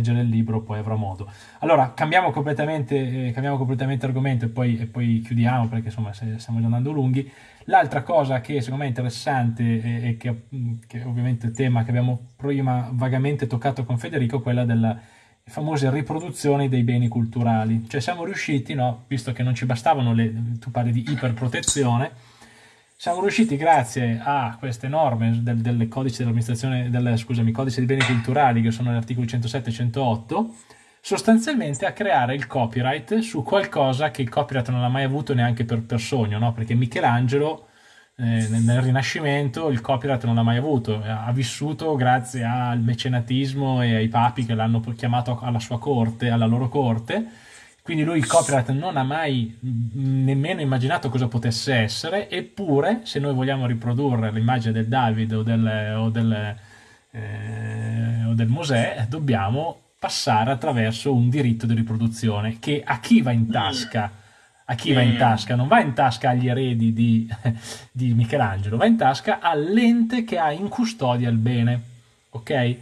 leggere il libro poi avrà modo. Allora, cambiamo completamente, eh, cambiamo completamente argomento e poi, e poi chiudiamo perché insomma stiamo già andando lunghi. L'altra cosa che secondo me è interessante e, e che, che ovviamente è il tema che abbiamo prima vagamente toccato con Federico è quella della famose riproduzioni dei beni culturali. Cioè siamo riusciti, no, visto che non ci bastavano le, tu parli di iperprotezione, siamo riusciti grazie a queste norme del, del codice del, scusami, codice dei beni culturali che sono gli articoli 107 e 108, sostanzialmente a creare il copyright su qualcosa che il copyright non ha mai avuto neanche per, per sogno, no? perché Michelangelo eh, nel Rinascimento il copyright non l'ha mai avuto, ha vissuto grazie al mecenatismo e ai papi che l'hanno chiamato alla sua corte, alla loro corte, quindi lui il copyright non ha mai nemmeno immaginato cosa potesse essere, eppure se noi vogliamo riprodurre l'immagine del David o del, o del, eh, o del Mosè, dobbiamo passare attraverso un diritto di riproduzione che a chi va in tasca? A chi va in tasca? Non va in tasca agli eredi di, di Michelangelo, va in tasca all'ente che ha in custodia il bene, ok?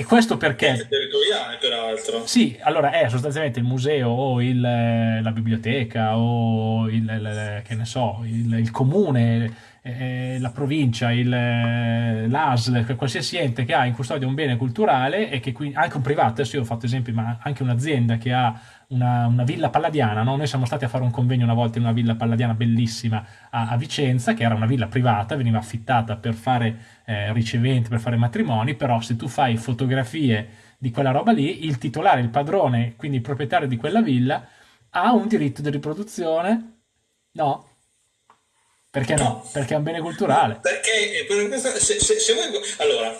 E questo perché... È territoriale, peraltro. Sì, allora è sostanzialmente il museo o il, la biblioteca o il, il, che ne so, il, il comune, eh, la provincia, l'ASL, qualsiasi ente che ha in custodia un bene culturale e che quindi, anche un privato, adesso io ho fatto esempi, ma anche un'azienda che ha una, una, villa palladiana, no? noi siamo stati a fare un convegno una volta in una villa palladiana bellissima a, a Vicenza, che era una villa privata, veniva affittata per fare eh, riceventi, per fare matrimoni, però se tu fai fotografie di quella roba lì, il titolare, il padrone, quindi il proprietario di quella villa, ha un diritto di riproduzione? No. Perché no? no. Perché è un bene culturale. Perché se, se, se vuoi... Allora,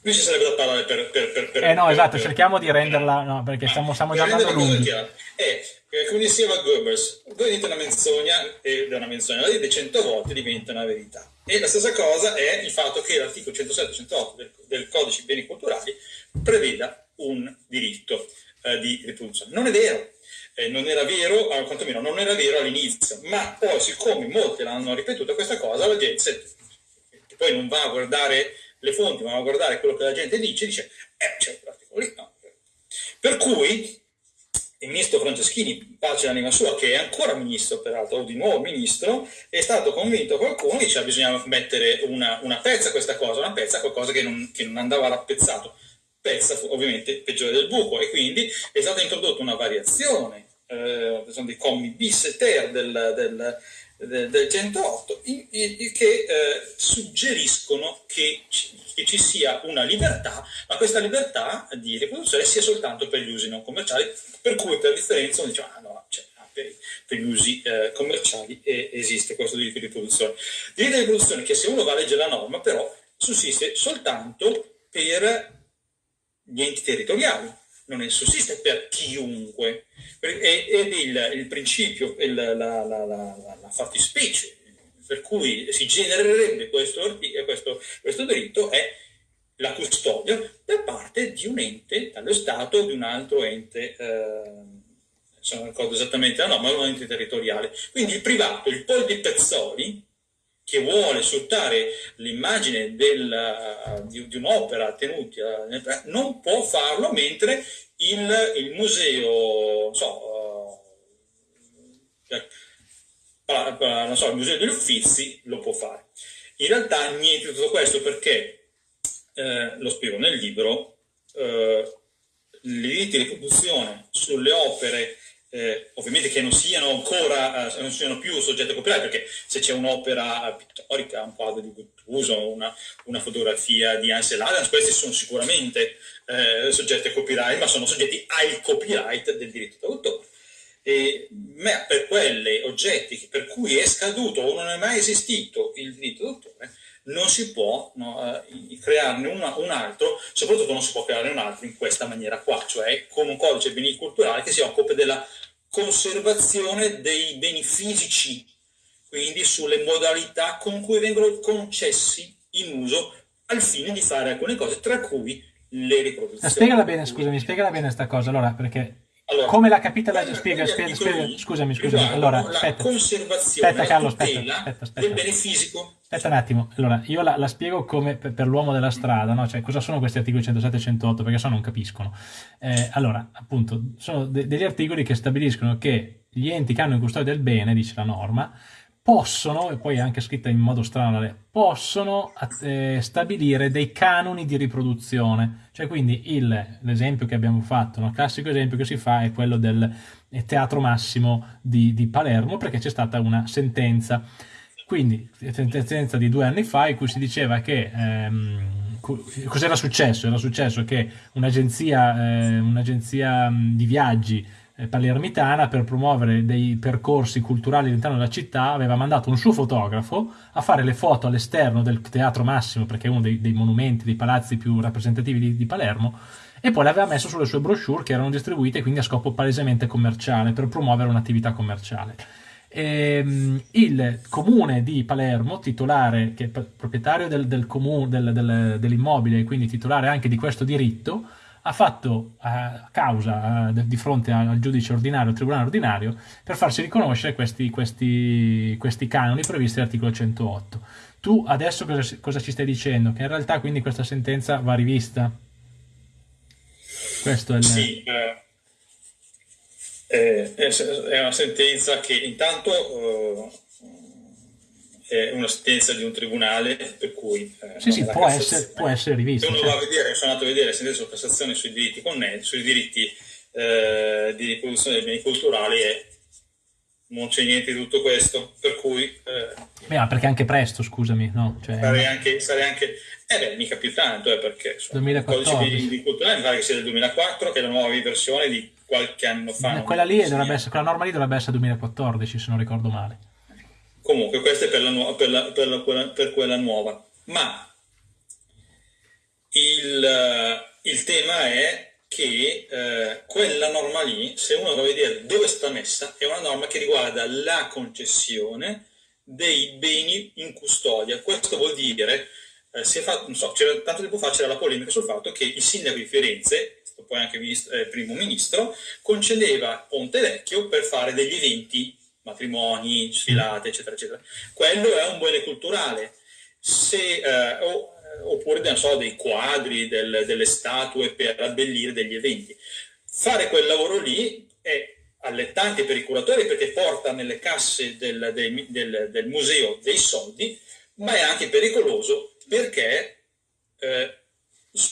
qui ci sarebbe da parlare per... per, per, per eh no, esatto, cerchiamo di renderla, no, perché stiamo, stiamo già andando lunghi. È, come diceva Goebbels, voi dite una menzogna ed è una menzogna, la dite cento volte diventa una verità. E la stessa cosa è il fatto che l'articolo 107-108 del, del, codice beni culturali preveda un diritto eh, di riproduzione. Non è vero, eh, non era vero, eh, quantomeno non era vero all'inizio, ma poi siccome molti l'hanno ripetuta questa cosa, la gente, che poi non va a guardare le fonti, ma a guardare quello che la gente dice, dice, eh, c'è quell'articolo lì, no. Per cui il ministro Franceschini, pace l'anima sua, che è ancora ministro peraltro, o di nuovo ministro, è stato convinto qualcuno, dice bisogna mettere una, una pezza a questa cosa, una pezza a qualcosa che non, che non andava rappezzato, pezza ovviamente peggiore del buco, e quindi è stata introdotta una variazione, eh, sono dei commi bis e ter del, del del, del 108 in, in, che eh, suggeriscono che ci, che ci, sia una libertà, ma questa libertà di riproduzione sia soltanto per gli usi non commerciali, per cui per differenza uno dice ah no, cioè, ah, per, per, gli usi eh, commerciali eh, esiste questo diritto di riproduzione. Diritto di riproduzione che se uno va a leggere la norma però sussiste soltanto per gli enti territoriali, non sussiste per chiunque ed il, il principio, il, la, la, la, la, fattispecie per cui si genererebbe questo, questo, questo diritto è la custodia da parte di un ente, dallo Stato o di un altro ente, eh, non ricordo esattamente la norma, un ente territoriale. Quindi il privato, il Pol di Pezzoli, che vuole sfruttare l'immagine del, di, di un'opera tenuta non può farlo mentre il, il museo, so, uh, so, il museo degli Uffizi lo può fare. In realtà niente di tutto questo perché, eh, lo spiego nel libro, eh, i diritti di riproduzione sulle opere eh, ovviamente che non siano ancora, eh, non siano più soggetti a copyright, perché se c'è un'opera pittorica, un quadro di Guttuso, una, una fotografia di Ansel Adams, questi sono sicuramente eh, soggetti a copyright, ma sono soggetti al copyright del diritto d'autore. E, ma per quelle oggetti per cui è scaduto o non è mai esistito il diritto d'autore, non si può no, eh, crearne una, un altro, soprattutto non si può crearne un altro in questa maniera qua, cioè con un codice beni culturali che si occupa della conservazione dei beni fisici, quindi sulle modalità con cui vengono concessi in uso al fine di fare alcune cose, tra cui le riproduzioni. Spiegala bene, scusami, spiegala bene questa cosa, allora, perché Allora, come la capita la spiega, spiega, spiega- scusami, scusami. riguardano Allora, la aspetta. conservazione Aspetta Carlo, aspetta, aspetta, aspetta. del bene fisico. Aspetta un attimo, allora io la, la spiego come per, per l'uomo della strada, no? Cioè, cosa sono questi articoli 107 e 108? Perché se no non capiscono. Eh, allora, appunto, sono de- degli articoli che stabiliscono che gli enti che hanno in custodia del bene, dice la norma, possono, e poi è anche scritta in modo strano, possono eh, stabilire dei canoni di riproduzione. Cioè, quindi l'esempio che abbiamo fatto, no? il classico esempio che si fa è quello del eh, Teatro Massimo di, di Palermo, perché c'è stata una sentenza quindi, sentenza di due anni fa in cui si diceva che ehm, co- cos'era successo? Era successo che un'agenzia, eh, mh, di viaggi eh, palermitana per promuovere dei percorsi culturali all'interno della città aveva mandato un suo fotografo a fare le foto all'esterno del Teatro Massimo, perché è uno dei, dei monumenti, dei palazzi più rappresentativi di, di Palermo, e poi l'aveva messo sulle sue brochure che erano distribuite quindi a scopo palesemente commerciale, per promuovere un'attività commerciale. Ehm, il comune di Palermo, titolare, che è proprietario del, del comu- del- del- dell'immobile e quindi titolare anche di questo diritto, ha fatto eh, causa eh, di fronte al, giudice ordinario, al tribunale ordinario, per farsi riconoscere questi, questi, questi canoni previsti all'articolo 108. Tu adesso cosa, cosa ci stai dicendo? Che in realtà quindi questa sentenza va rivista? Questo è il... Sì, eh, eh, è è una sentenza che intanto eh, una sentenza di un tribunale per cui eh, Sì, sì, la può essere, può essere Se rivista. uno certo. va a vedere, sono andato a vedere sentenza di Cassazione sui diritti connessi, sui diritti eh, di riproduzione dei beni culturali e non c'è niente di tutto questo, per cui eh, Beh, ma perché anche presto, scusami, no? Cioè, sarei anche, sarei anche eh beh, mica più tanto, eh, perché insomma, il 2014. codice di, di culturale mi pare che sia del 2004, che è la nuova versione di qualche anno fa. quella, lì dovrebbe essere, quella norma lì dovrebbe essere 2014, se non ricordo male. Comunque, questa è per, la per, la- per la- quella, per quella nuova. Ma il, eh, il tema è che eh, quella norma lì, se uno va a vedere dove sta messa, è una norma che riguarda la concessione dei beni in custodia. Questo vuol dire, eh, si è fatto, non so, tanto tempo fa c'era la polemica sul fatto che il sindaco di Firenze, poi anche ministro- eh, primo ministro, concedeva Ponte Vecchio per fare degli eventi, matrimoni, sfilate, eccetera, eccetera. Quello è un bene culturale. Se, eh, o- oppure non so, dei quadri, del- delle statue per abbellire degli eventi. Fare quel lavoro lì è allettante per i curatori perché porta nelle casse del, dei- del- del museo dei soldi, ma è anche pericoloso perché eh,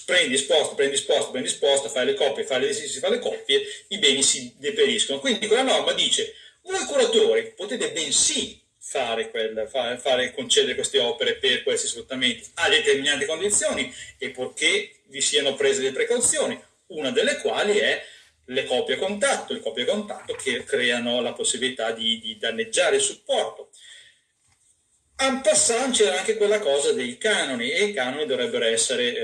prendi, sposta, prendi, sposta, prendi, sposta, fai le coppie, fai le, si fa le coppie, i beni si deperiscono. Quindi quella norma dice, voi curatori potete bensì fare, quel, fare, fare- concedere queste opere per questi sfruttamenti a determinate condizioni e purché vi siano prese le precauzioni, una delle quali è le copie a contatto, le copie a contatto che creano la possibilità di, di danneggiare il supporto. En passant c'era anche quella cosa dei canoni e i canoni dovrebbero essere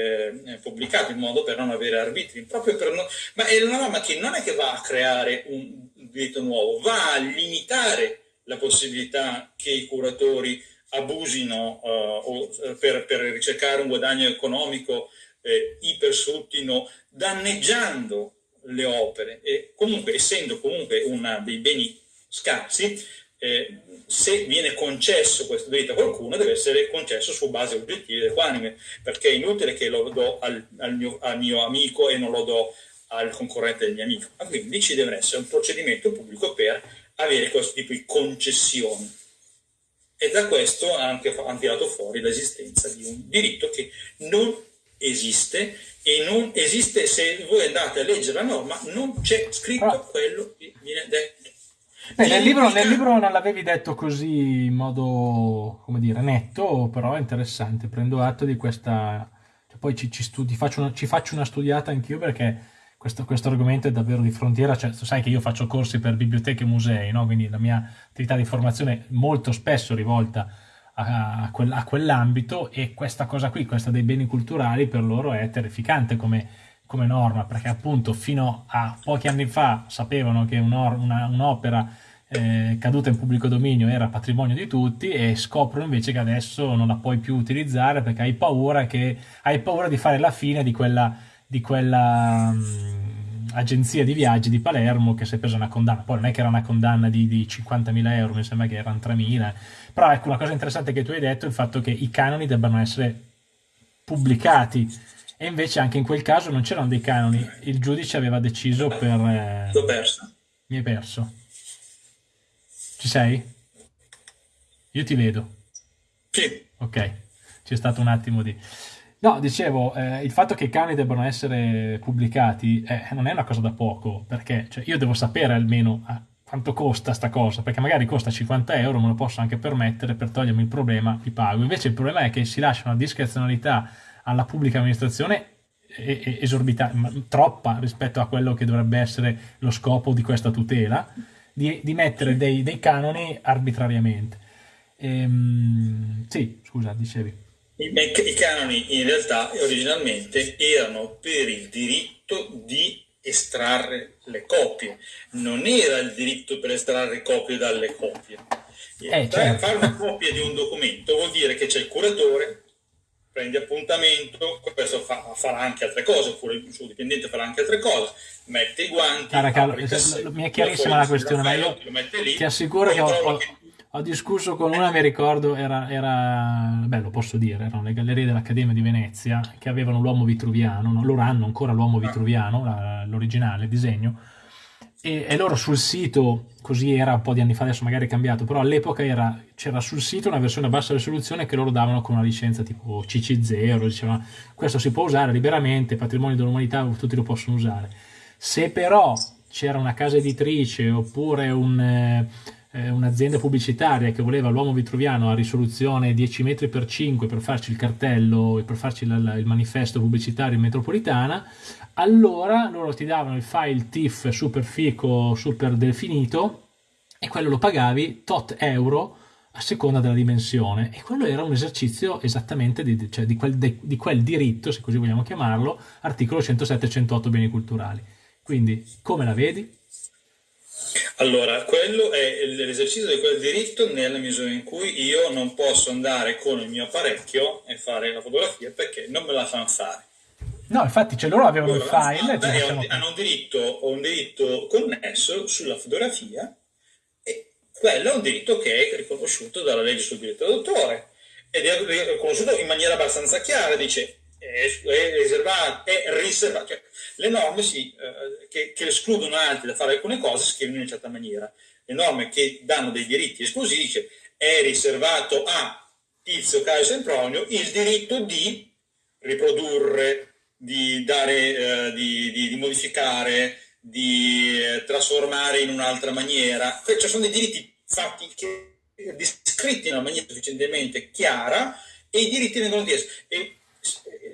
eh, pubblicati in modo per non avere arbitri, proprio per non- ma è una norma che non è che va a creare un diritto nuovo, va a limitare la possibilità che i curatori abusino eh, per, per ricercare un guadagno economico, eh, ipersfruttino, danneggiando le opere. E comunque essendo comunque una dei beni scarsi, eh, se viene concesso questo diritto a qualcuno deve essere concesso su base oggettive ed equanime, perché è inutile che lo do al, al mio, al mio amico e non lo do al concorrente del mio amico. Ma quindi ci deve essere un procedimento pubblico per avere questo tipo di concessioni. E da questo ha anche hanno tirato fuori l'esistenza di un diritto che non esiste e non esiste se voi andate a leggere la norma, non c'è scritto Ah. quello che viene detto. Beh, nel libro, nel libro non l'avevi detto così in modo, come dire, netto, però è interessante. Prendo atto di questa... cioè, poi ci, ci studi- faccio una, ci faccio una studiata anch'io perché questo, questo argomento è davvero di frontiera. Cioè, sai che io faccio corsi per biblioteche e musei, no? Quindi la mia attività di formazione è molto spesso rivolta a, a quel- a quell'ambito e questa cosa qui, questa dei beni culturali, per loro è terrificante come, come norma, perché appunto fino a pochi anni fa sapevano che un'opera eh, caduta in pubblico dominio era patrimonio di tutti e scoprono invece che adesso non la puoi più utilizzare perché hai paura, che, hai paura di fare la fine di quella, di quella, mm, agenzia di viaggi di Palermo che si è presa una condanna. Poi non è che era una condanna di, di 50.000 euro, mi sembra che erano 3.000. Però ecco, una cosa interessante che tu hai detto è il fatto che i canoni debbano essere pubblicati. E invece anche in quel caso non c'erano dei canoni. Il giudice aveva deciso per... Eh... L'ho perso. Mi hai perso. Ci sei? Io ti vedo. Sì. Ok, c'è stato un attimo di... No, dicevo, eh, il fatto che i canoni debbano essere pubblicati eh, non è una cosa da poco, perché cioè, io devo sapere almeno ah, quanto costa sta cosa, perché magari costa 50 euro, me lo posso anche permettere, per togliermi il problema ti pago. Invece il problema è che si lascia una discrezionalità alla pubblica amministrazione esorbitante, troppa rispetto a quello che dovrebbe essere lo scopo di questa tutela, di, di mettere dei, dei, canoni arbitrariamente. Ehm, sì, scusa, dicevi. I, canoni in realtà originalmente erano per il diritto di estrarre le copie, non era il diritto per estrarre copie dalle copie. Eh, certo. Fare una copia di un documento vuol dire che c'è il curatore, prendi appuntamento, questo fa, farà anche altre cose, oppure il suo dipendente farà anche altre cose, mette i guanti. Cara, Carlo, mi è chiarissima la questione, ma io ti assicuro che ho, ho, ho discusso con una, mi ricordo, era, era, beh lo posso dire, erano le gallerie dell'Accademia di Venezia che avevano l'uomo vitruviano, no? loro hanno ancora l'uomo vitruviano, la, l'originale, il disegno, e, e, loro sul sito, così era un po' di anni fa, adesso magari è cambiato, però all'epoca era, c'era sul sito una versione a bassa risoluzione che loro davano con una licenza tipo CC0, dicevano questo si può usare liberamente, patrimonio dell'umanità, tutti lo possono usare. Se però c'era una casa editrice oppure un... Eh, eh, un'azienda pubblicitaria che voleva l'uomo vitruviano a risoluzione 10 metri per 5 per farci il cartello e per farci il, il manifesto pubblicitario in metropolitana, allora loro ti davano il file TIFF super fico, super definito e quello lo pagavi tot euro a seconda della dimensione e quello era un esercizio esattamente di, cioè di, quel, di, quel diritto, se così vogliamo chiamarlo, articolo 107 108 beni culturali. Quindi come la vedi? Allora, quello è l'esercizio di quel diritto nella misura in cui io non posso andare con il mio apparecchio e fare la fotografia perché non me la fanno fare. No, infatti, cioè loro avevano il file. E un, hanno un diritto, un diritto connesso sulla fotografia e quello è un diritto che è riconosciuto dalla legge sul diritto d'autore ed è riconosciuto in maniera abbastanza chiara, dice è, è riservato, è riservato. Cioè, le norme si, eh, che, che, escludono altri da fare alcune cose scrivono in una certa maniera. Le norme che danno dei diritti esclusivi dice è riservato a Tizio, Caio Sempronio il diritto di riprodurre, di, dare, eh, di, di, di modificare, di eh, trasformare in un'altra maniera. Cioè sono dei diritti fatti che, descritti in una maniera sufficientemente chiara e i diritti vengono chiesti. E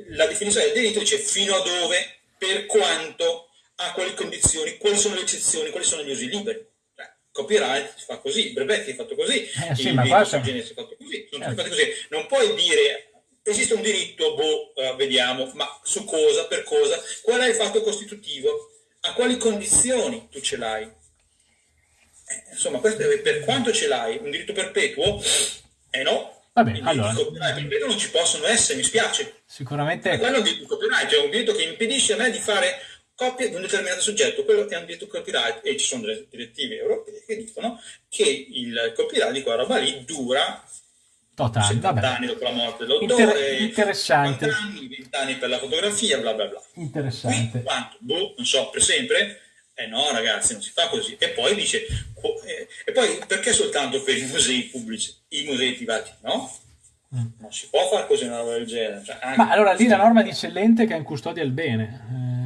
la definizione del diritto dice fino a dove, per quanto, a quali condizioni, quali sono le eccezioni, quali sono gli usi liberi. Eh, copyright si fa così, il brevetti è fatto così, eh sì, il sul genere si è fatto così, sono certo. così. Non puoi dire esiste un diritto, boh, uh, vediamo, ma su cosa, per cosa, qual è il fatto costitutivo, a quali condizioni tu ce l'hai. Eh, insomma, questo è per quanto ce l'hai, un diritto perpetuo? Eh no, Vabbè, allora. Copyright non ci possono essere, mi spiace. Sicuramente. Ma quello è un diritto copyright, è un diritto che impedisce a me di fare copia di un determinato soggetto, quello è un diritto copyright e ci sono delle direttive europee che dicono che il copyright di quella roba lì dura Totale, 70 vabbè. anni dopo la morte dell'autore, Inter- interessante. 50 anni, 20 anni per la fotografia, bla bla bla. Interessante. Qui, quanto? Boh, non so, per sempre? Eh no, ragazzi, non si fa così. E poi dice, eh, e poi perché soltanto per i musei pubblici, i musei privati no? Mm. Non si può fare così una roba del genere. Cioè, Ma allora lì la norma dice l'ente che ha in custodia il bene. Eh...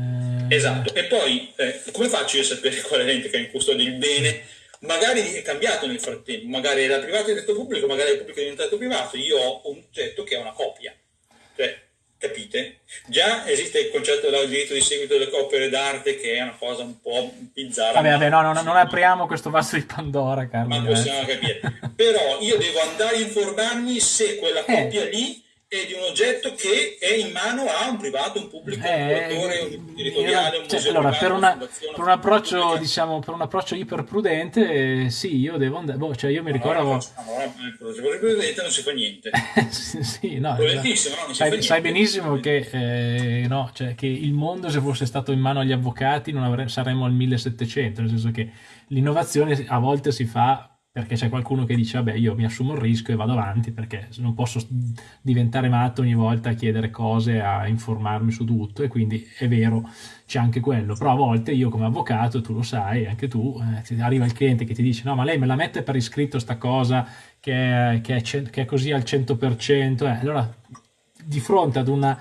Esatto, e poi eh, come faccio io a sapere qual è l'ente che ha in custodia il bene? Magari è cambiato nel frattempo, magari era privato e diventato pubblico, magari il pubblico è diventato privato. Io ho un oggetto che è una copia. Cioè, Capite? Già esiste il concetto del diritto di seguito delle opere d'arte che è una cosa un po' bizzarra. Vabbè, vabbè, no, no, non apriamo questo vaso di Pandora, Carlo. Ma possiamo capire. Però io devo andare a informarmi se quella eh. copia lì è di un oggetto che è in mano a un privato, un pubblico, un Eh, curatore, un territoriale, un cioè, museo allora, privato, per, una una- per un approccio, diciamo, per un approccio iperprudente, sì, io devo andare, boh, cioè io mi ricordo, Allora, allora, presidente non si fa niente. sì, sì, no, Volentissimo, no? Sai, sai benissimo che, eh, no, cioè, che il mondo se fosse stato in mano agli avvocati non avre- saremmo al 1700, nel senso che l'innovazione a volte si fa perché c'è qualcuno che dice vabbè io mi assumo il rischio e vado avanti perché non posso diventare matto ogni volta a chiedere cose, a informarmi su tutto. E quindi è vero c'è anche quello, però a volte io come avvocato, tu lo sai, anche tu, eh, arriva il cliente che ti dice no ma lei me la mette per iscritto sta cosa che è, che è che è così al 100%, eh, allora di fronte ad una,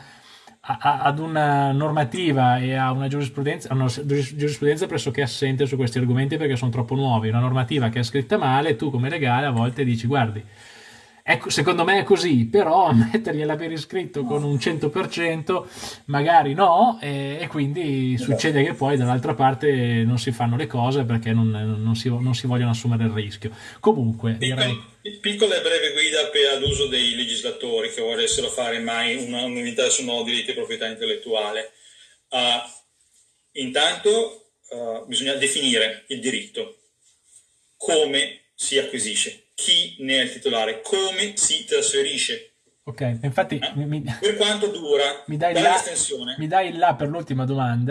ad una normativa e a una giurisprudenza, una giuris- giurisprudenza pressoché assente su questi argomenti perché sono troppo nuovi, una normativa che è scritta male, tu come legale a volte dici guardi, ecco, secondo me è così, però mettergliela per iscritto con un 100% magari no e, e quindi succede che poi dall'altra parte non si fanno le cose perché non, non si, non si vogliono assumere il rischio. Comunque direi... Piccol- Piccola e breve guida per l'uso dei legislatori che volessero fare mai una- un'unità su nuovo diritto di proprietà intellettuale. Ah, intanto ah, bisogna definire il diritto, come si acquisisce, chi ne è il titolare, come si trasferisce, Ok, infatti eh? mi, per quanto dura, mi dai l'estensione. mi dai là per l'ultima domanda